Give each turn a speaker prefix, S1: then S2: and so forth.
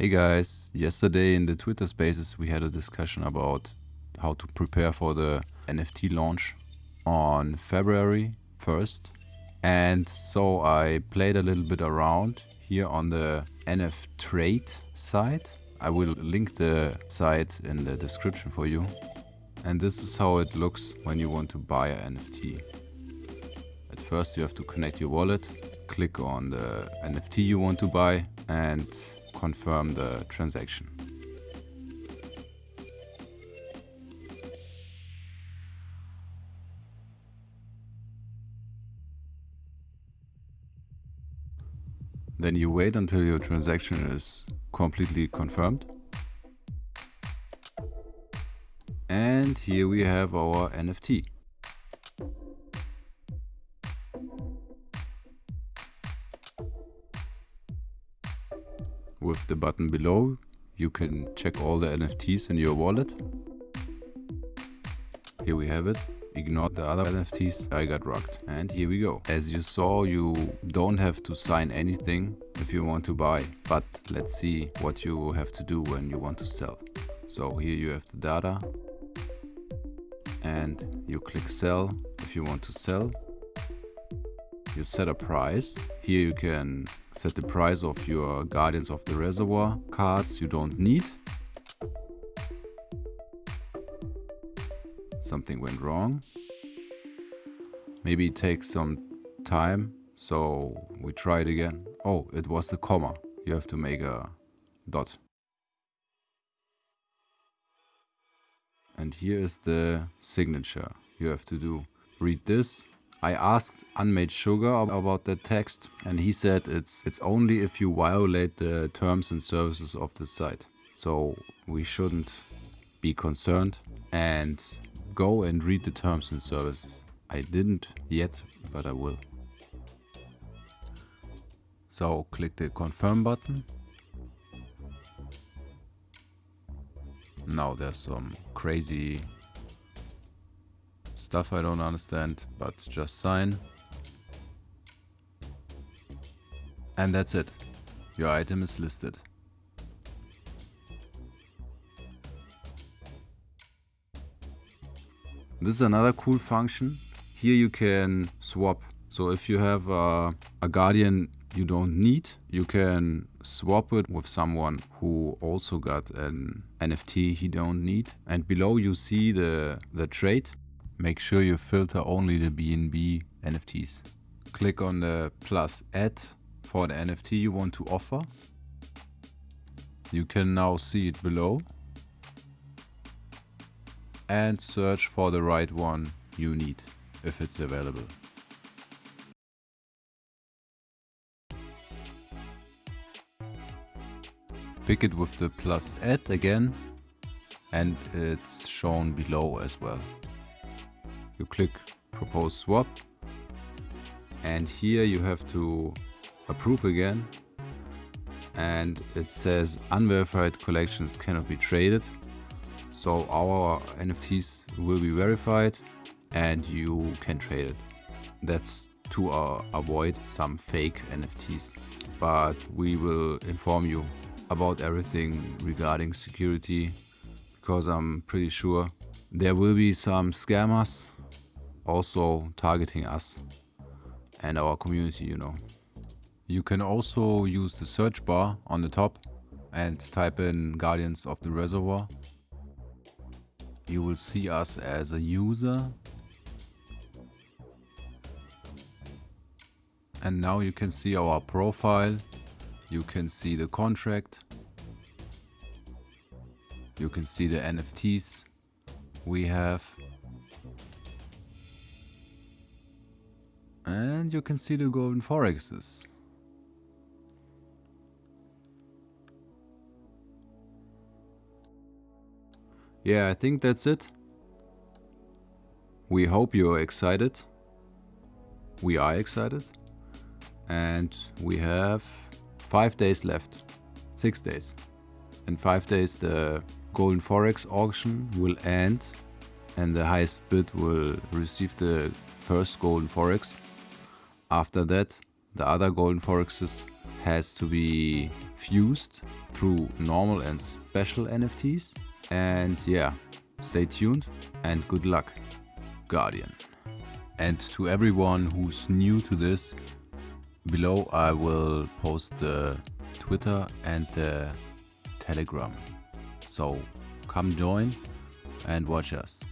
S1: Hey guys, yesterday in the Twitter spaces we had a discussion about how to prepare for the NFT launch on February 1st. And so I played a little bit around here on the NF Trade site. I will link the site in the description for you. And this is how it looks when you want to buy an NFT. At first you have to connect your wallet, click on the NFT you want to buy and confirm the transaction. Then you wait until your transaction is completely confirmed. And here we have our NFT. With the button below, you can check all the NFTs in your wallet. Here we have it. Ignore the other NFTs, I got rocked. And here we go. As you saw, you don't have to sign anything if you want to buy. But let's see what you have to do when you want to sell. So here you have the data. And you click sell if you want to sell. You set a price. Here you can set the price of your Guardians of the Reservoir cards you don't need. Something went wrong. Maybe it takes some time, so we try it again. Oh, it was the comma. You have to make a dot. And here is the signature you have to do. Read this I asked Unmade Sugar about that text and he said it's it's only if you violate the terms and services of the site. So we shouldn't be concerned and go and read the terms and services. I didn't yet, but I will. So click the confirm button. Now there's some crazy Stuff I don't understand, but just sign. And that's it. Your item is listed. This is another cool function. Here you can swap. So if you have a, a guardian you don't need, you can swap it with someone who also got an NFT he don't need. And below you see the, the trade make sure you filter only the BNB NFTs. Click on the plus add for the NFT you want to offer. You can now see it below and search for the right one you need if it's available. Pick it with the plus add again and it's shown below as well you click propose swap. And here you have to approve again. And it says unverified collections cannot be traded. So our NFTs will be verified and you can trade it. That's to uh, avoid some fake NFTs but we will inform you about everything regarding security because I'm pretty sure there will be some scammers also targeting us and our community, you know. You can also use the search bar on the top and type in Guardians of the Reservoir. You will see us as a user. And now you can see our profile. You can see the contract. You can see the NFTs we have. And you can see the golden forexes. Yeah, I think that's it. We hope you're excited. We are excited. And we have five days left. Six days. In five days the Golden Forex auction will end and the highest bid will receive the first Golden Forex. After that, the other golden forexes has to be fused through normal and special NFTs. And yeah, stay tuned and good luck, Guardian. And to everyone who's new to this, below I will post the Twitter and the Telegram. So come join and watch us.